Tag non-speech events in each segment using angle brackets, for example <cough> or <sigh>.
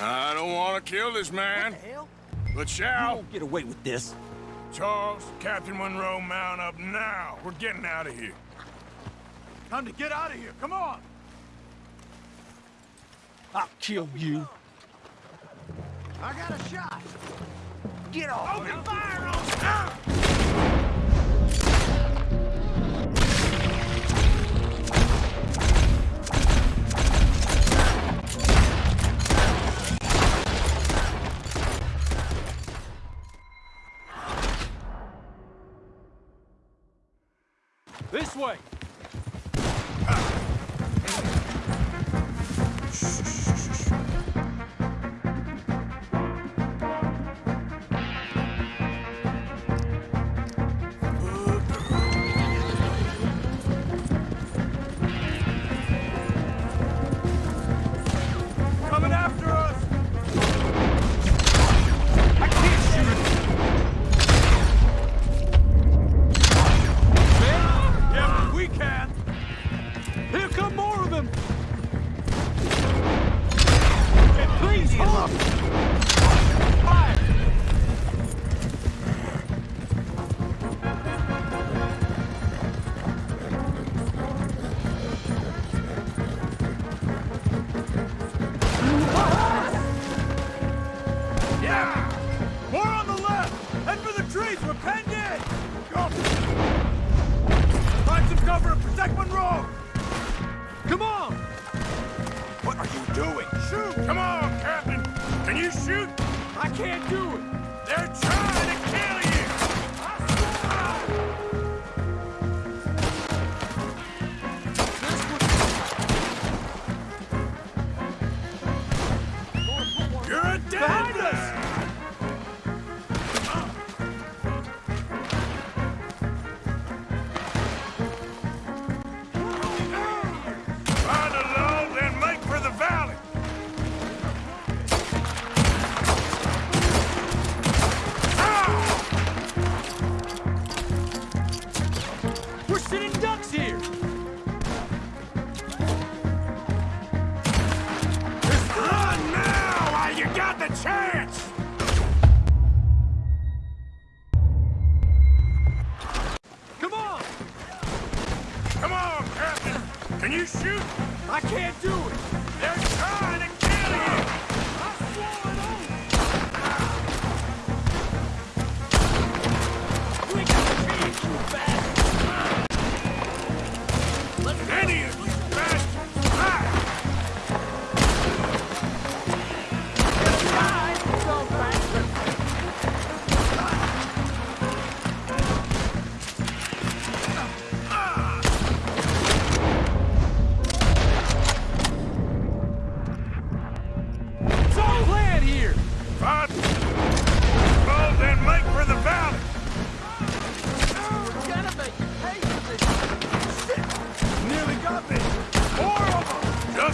I don't want to kill this man. What the hell? But You shall. won't get away with this. Charles, Captain Monroe, mount up now. We're getting out of here. Time to get out of here. Come on. I'll kill you. I got a shot. Get off! Open fire on This way. You doing? Shoot! Come on, Captain! Can you shoot? I can't do it! They're trying Can you shoot? I can't do it!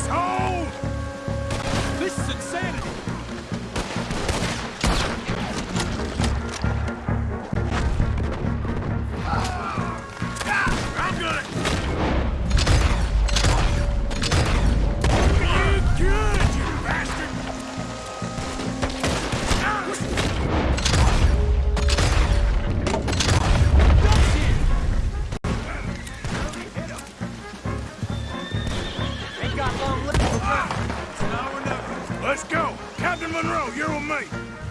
Them! Just Let's go! Captain Monroe, you're with me!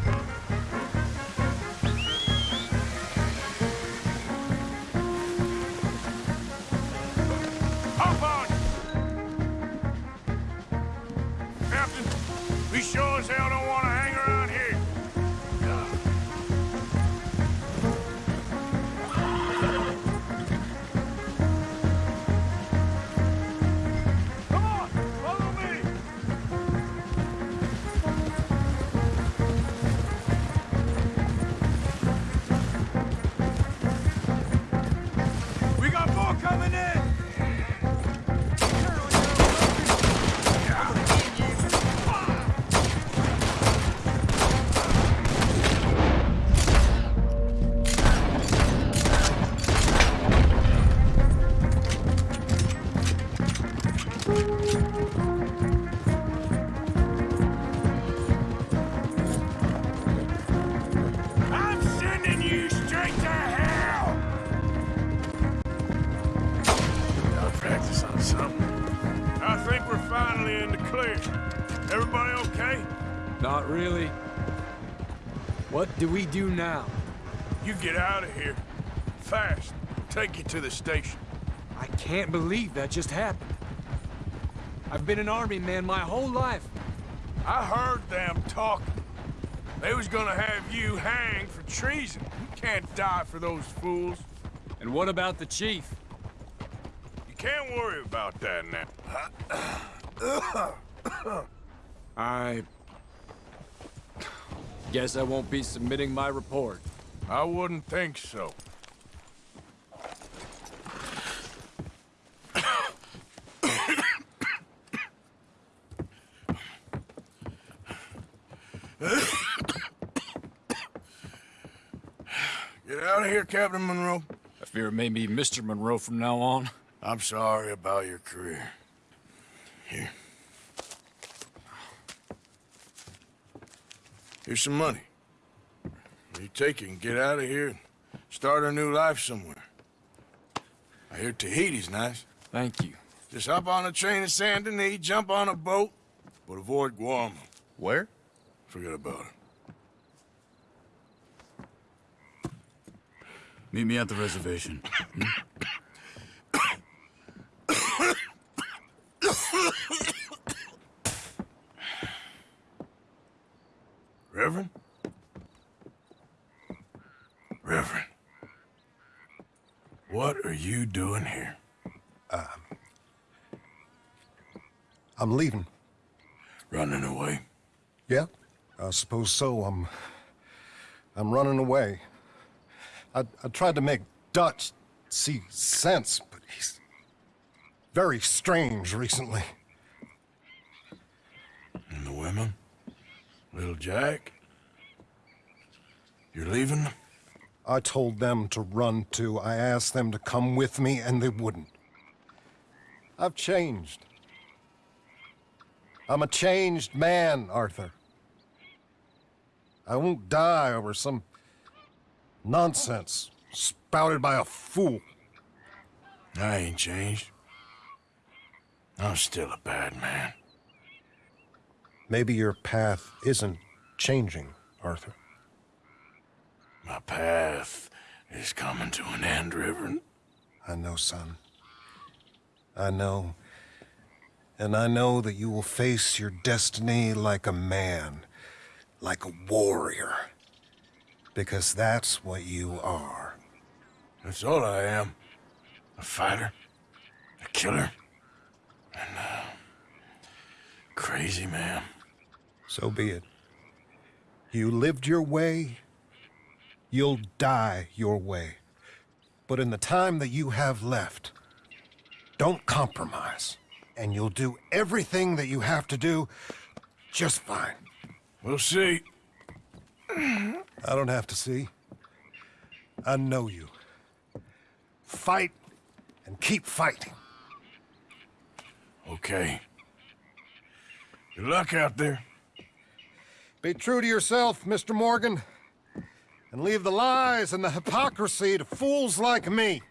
something. I think we're finally in the clear. Everybody okay? Not really. What do we do now? You get out of here. Fast. Take you to the station. I can't believe that just happened. I've been an army man my whole life. I heard them talking. They was gonna have you hanged for treason. You can't die for those fools. And what about the chief? You can't worry about that now. <coughs> I... Guess I won't be submitting my report. I wouldn't think so. <coughs> Get out of here, Captain Monroe. I fear it may be Mr. Monroe from now on. I'm sorry about your career. Here. Here's some money. You take it and get out of here and start a new life somewhere. I hear Tahiti's nice. Thank you. Just hop on a train to Saint Denis, jump on a boat, but avoid Guarma. Where? Forget about it. Meet me at the reservation. Reverend? Reverend. What are you doing here? Um, I'm leaving. Running away? Yeah, I suppose so. I'm. I'm running away. I, I tried to make Dutch see sense, but he's very strange recently. And the women? Little Jack? You're leaving? I told them to run too. I asked them to come with me, and they wouldn't. I've changed. I'm a changed man, Arthur. I won't die over some nonsense spouted by a fool. I ain't changed. I'm still a bad man. Maybe your path isn't changing, Arthur. My path is coming to an end, Reverend. I know, son. I know. And I know that you will face your destiny like a man, like a warrior. Because that's what you are. That's all I am. A fighter, a killer, and a crazy man. So be it. You lived your way, you'll die your way. But in the time that you have left, don't compromise. And you'll do everything that you have to do just fine. We'll see. I don't have to see. I know you. Fight and keep fighting. Okay. Good luck out there. Be true to yourself, Mr. Morgan, and leave the lies and the hypocrisy to fools like me.